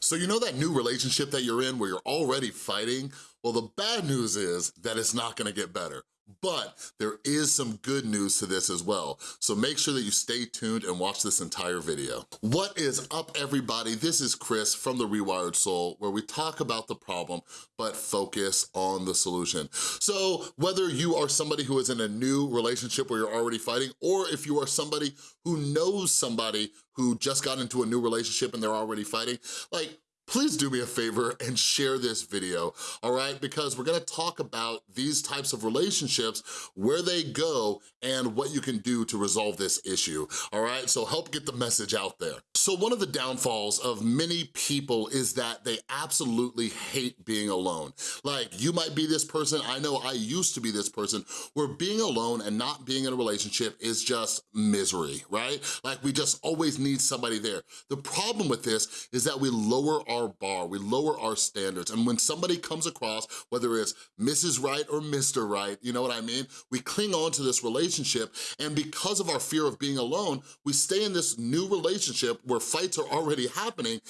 So you know that new relationship that you're in where you're already fighting? Well, the bad news is that it's not gonna get better. But there is some good news to this as well. So make sure that you stay tuned and watch this entire video. What is up everybody? This is Chris from The Rewired Soul where we talk about the problem but focus on the solution. So whether you are somebody who is in a new relationship where you're already fighting or if you are somebody who knows somebody who just got into a new relationship and they're already fighting, like please do me a favor and share this video, all right? Because we're gonna talk about these types of relationships, where they go, and what you can do to resolve this issue, all right? So help get the message out there. So one of the downfalls of many people is that they absolutely hate being alone. Like, you might be this person, I know I used to be this person, where being alone and not being in a relationship is just misery, right? Like, we just always need somebody there. The problem with this is that we lower our bar, we lower our standards. And when somebody comes across, whether it's Mrs. Right or Mr. Right, you know what I mean? We cling on to this relationship and because of our fear of being alone, we stay in this new relationship where fights are already happening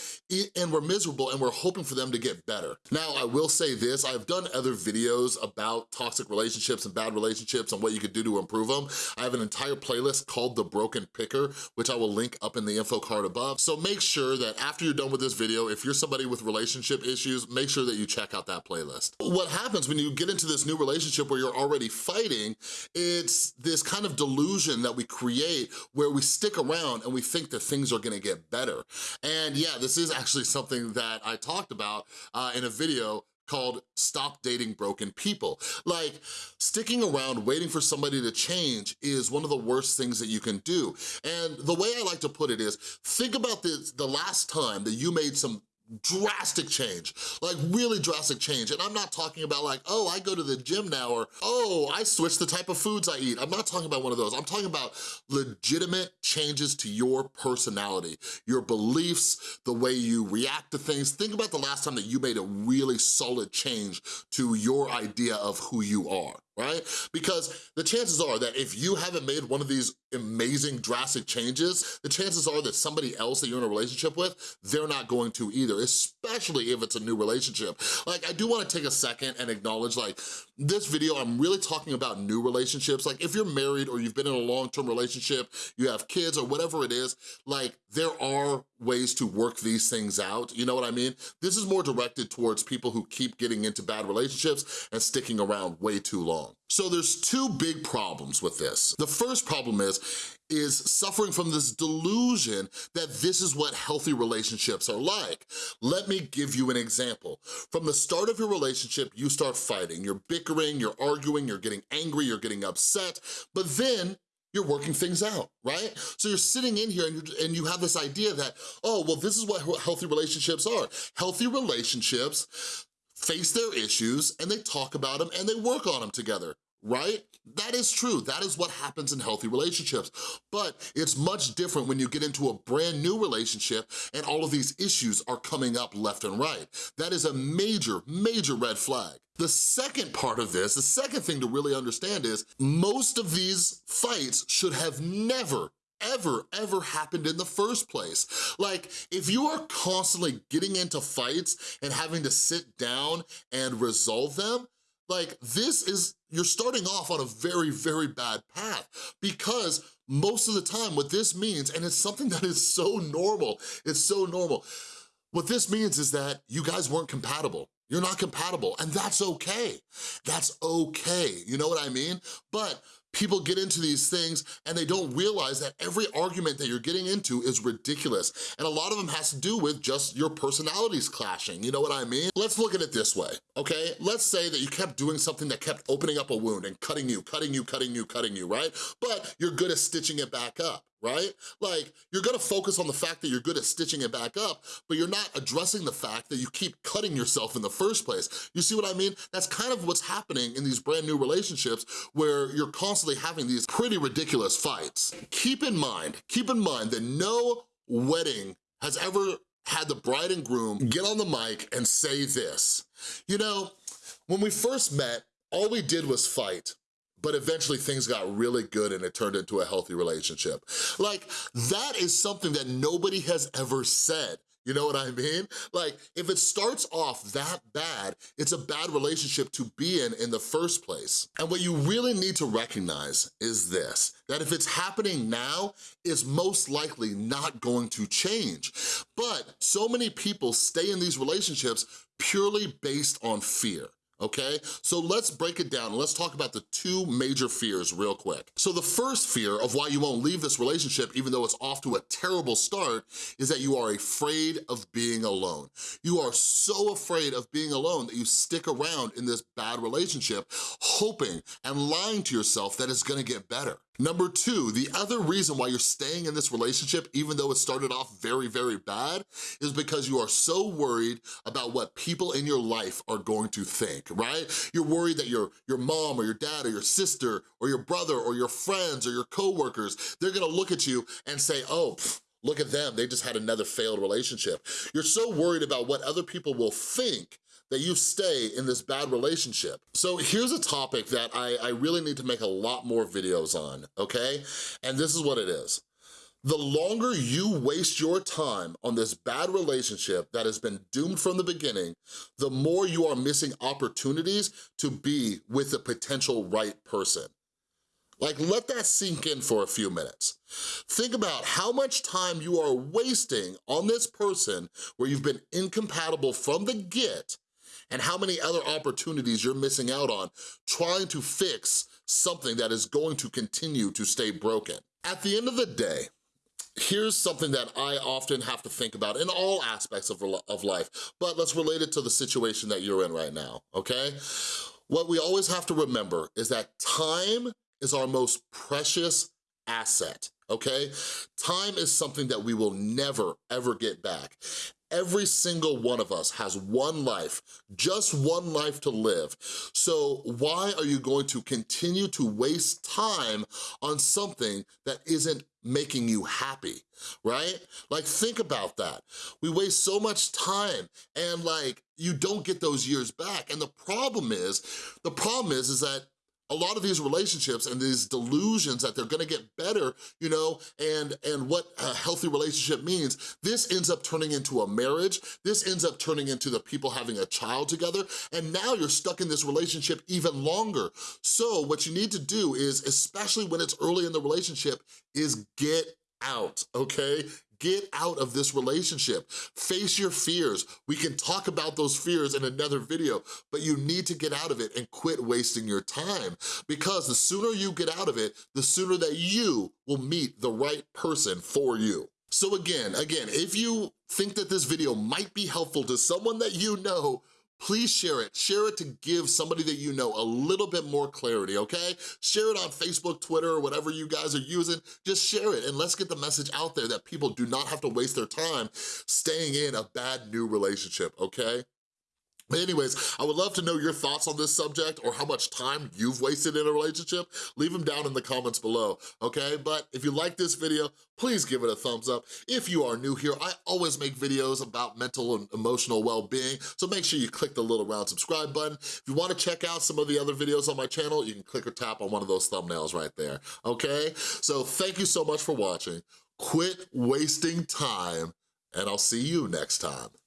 and we're miserable and we're hoping for them to get better. Now, I will say this, I've done other videos about toxic relationships and bad relationships and what you could do to improve them. I have an entire playlist called The Broken Picker, which I will link up in the info card above. So make sure that after you're done with this video, if you're somebody with relationship issues, make sure that you check out that playlist. What happens when you get into this new relationship where you're already fighting, it's this kind of delusion that we create where we stick around and we think that things are gonna get better. And yeah, this is actually something that I talked about uh, in a video called Stop Dating Broken People. Like, sticking around waiting for somebody to change is one of the worst things that you can do. And the way I like to put it is, think about this, the last time that you made some drastic change, like really drastic change. And I'm not talking about like, oh, I go to the gym now, or oh, I switch the type of foods I eat. I'm not talking about one of those. I'm talking about legitimate changes to your personality, your beliefs, the way you react to things. Think about the last time that you made a really solid change to your idea of who you are right? Because the chances are that if you haven't made one of these amazing drastic changes, the chances are that somebody else that you're in a relationship with, they're not going to either, especially if it's a new relationship. Like, I do wanna take a second and acknowledge, like, this video, I'm really talking about new relationships. Like, if you're married or you've been in a long-term relationship, you have kids or whatever it is, like, there are ways to work these things out, you know what I mean? This is more directed towards people who keep getting into bad relationships and sticking around way too long. So there's two big problems with this. The first problem is, is suffering from this delusion that this is what healthy relationships are like. Let me give you an example. From the start of your relationship, you start fighting. You're bickering, you're arguing, you're getting angry, you're getting upset, but then you're working things out, right? So you're sitting in here and, and you have this idea that, oh, well, this is what healthy relationships are. Healthy relationships face their issues and they talk about them and they work on them together right? That is true, that is what happens in healthy relationships. But it's much different when you get into a brand new relationship and all of these issues are coming up left and right. That is a major, major red flag. The second part of this, the second thing to really understand is most of these fights should have never ever, ever happened in the first place. Like, if you are constantly getting into fights and having to sit down and resolve them, like this is, you're starting off on a very, very bad path because most of the time what this means, and it's something that is so normal, it's so normal, what this means is that you guys weren't compatible. You're not compatible, and that's okay. That's okay, you know what I mean? But people get into these things and they don't realize that every argument that you're getting into is ridiculous. And a lot of them has to do with just your personalities clashing, you know what I mean? Let's look at it this way, okay? Let's say that you kept doing something that kept opening up a wound and cutting you, cutting you, cutting you, cutting you, right? But you're good at stitching it back up right? Like, you're gonna focus on the fact that you're good at stitching it back up, but you're not addressing the fact that you keep cutting yourself in the first place. You see what I mean? That's kind of what's happening in these brand new relationships where you're constantly having these pretty ridiculous fights. Keep in mind, keep in mind that no wedding has ever had the bride and groom get on the mic and say this. You know, when we first met, all we did was fight but eventually things got really good and it turned into a healthy relationship. Like, that is something that nobody has ever said. You know what I mean? Like, if it starts off that bad, it's a bad relationship to be in in the first place. And what you really need to recognize is this, that if it's happening now, it's most likely not going to change. But so many people stay in these relationships purely based on fear okay? So let's break it down let's talk about the two major fears real quick. So the first fear of why you won't leave this relationship, even though it's off to a terrible start, is that you are afraid of being alone. You are so afraid of being alone that you stick around in this bad relationship, hoping and lying to yourself that it's gonna get better. Number two, the other reason why you're staying in this relationship, even though it started off very, very bad, is because you are so worried about what people in your life are going to think, right? You're worried that your, your mom or your dad or your sister or your brother or your friends or your coworkers, they're gonna look at you and say, oh, look at them, they just had another failed relationship. You're so worried about what other people will think that you stay in this bad relationship. So here's a topic that I, I really need to make a lot more videos on, okay? And this is what it is. The longer you waste your time on this bad relationship that has been doomed from the beginning, the more you are missing opportunities to be with the potential right person. Like, let that sink in for a few minutes. Think about how much time you are wasting on this person where you've been incompatible from the get and how many other opportunities you're missing out on trying to fix something that is going to continue to stay broken. At the end of the day, here's something that I often have to think about in all aspects of, of life, but let's relate it to the situation that you're in right now, okay? What we always have to remember is that time is our most precious asset, okay? Time is something that we will never, ever get back. Every single one of us has one life, just one life to live. So why are you going to continue to waste time on something that isn't making you happy, right? Like think about that. We waste so much time and like you don't get those years back. And the problem is, the problem is, is that a lot of these relationships and these delusions that they're gonna get better, you know, and, and what a healthy relationship means, this ends up turning into a marriage, this ends up turning into the people having a child together, and now you're stuck in this relationship even longer. So what you need to do is, especially when it's early in the relationship, is get out, okay? Get out of this relationship. Face your fears. We can talk about those fears in another video, but you need to get out of it and quit wasting your time because the sooner you get out of it, the sooner that you will meet the right person for you. So again, again, if you think that this video might be helpful to someone that you know, please share it. Share it to give somebody that you know a little bit more clarity, okay? Share it on Facebook, Twitter, or whatever you guys are using. Just share it and let's get the message out there that people do not have to waste their time staying in a bad new relationship, okay? Anyways, I would love to know your thoughts on this subject or how much time you've wasted in a relationship. Leave them down in the comments below, okay? But if you like this video, please give it a thumbs up. If you are new here, I always make videos about mental and emotional well-being, so make sure you click the little round subscribe button. If you wanna check out some of the other videos on my channel, you can click or tap on one of those thumbnails right there, okay? So thank you so much for watching. Quit wasting time, and I'll see you next time.